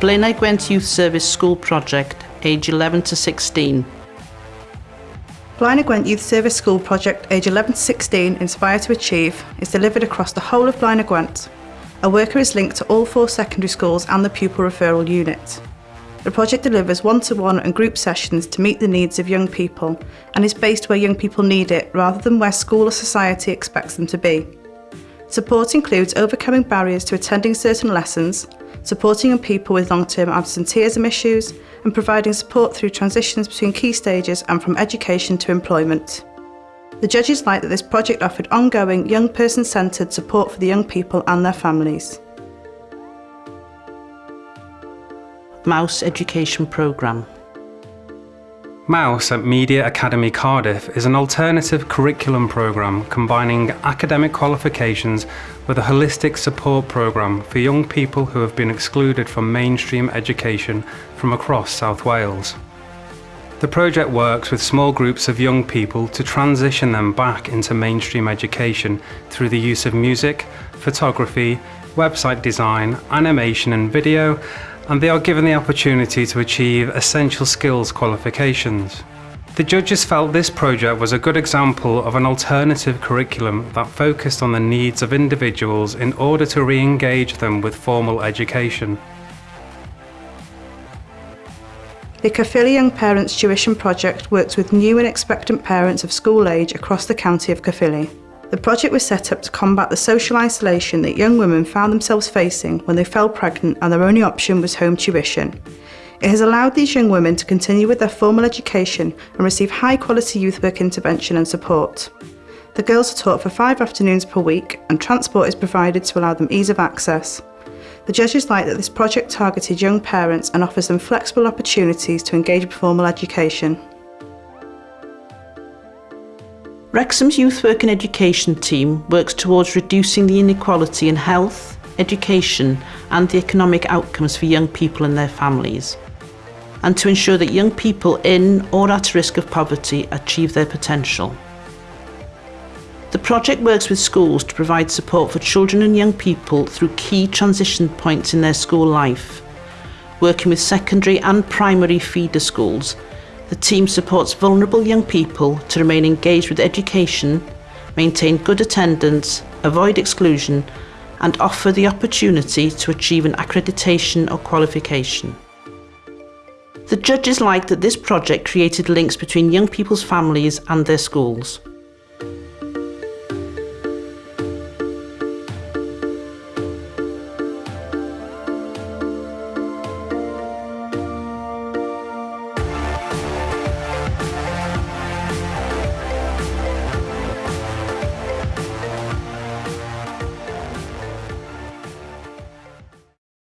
Blaenau Gwent Youth Service School Project, age 11 to 16. Blaenau Gwent Youth Service School Project, age 11 to 16, Inspire to Achieve, is delivered across the whole of Blaenau Gwent. A worker is linked to all four secondary schools and the pupil referral unit. The project delivers one-to-one -one and group sessions to meet the needs of young people and is based where young people need it rather than where school or society expects them to be. Support includes overcoming barriers to attending certain lessons, supporting people with long-term absenteeism issues and providing support through transitions between key stages and from education to employment. The judges liked that this project offered ongoing, young person-centred support for the young people and their families. Mouse Education Programme Mouse at Media Academy Cardiff is an alternative curriculum programme combining academic qualifications with a holistic support programme for young people who have been excluded from mainstream education from across South Wales. The project works with small groups of young people to transition them back into mainstream education through the use of music, photography, website design, animation and video and they are given the opportunity to achieve essential skills qualifications. The judges felt this project was a good example of an alternative curriculum that focused on the needs of individuals in order to re-engage them with formal education. The Caerphilly Young Parents Tuition Project works with new and expectant parents of school age across the county of Caerphilly. The project was set up to combat the social isolation that young women found themselves facing when they fell pregnant and their only option was home tuition. It has allowed these young women to continue with their formal education and receive high quality youth work intervention and support. The girls are taught for five afternoons per week and transport is provided to allow them ease of access. The judges like that this project targeted young parents and offers them flexible opportunities to engage with formal education. Wrexham's Youth Work and Education team works towards reducing the inequality in health, education and the economic outcomes for young people and their families, and to ensure that young people in or at risk of poverty achieve their potential. The project works with schools to provide support for children and young people through key transition points in their school life, working with secondary and primary feeder schools the team supports vulnerable young people to remain engaged with education, maintain good attendance, avoid exclusion and offer the opportunity to achieve an accreditation or qualification. The judges liked that this project created links between young people's families and their schools.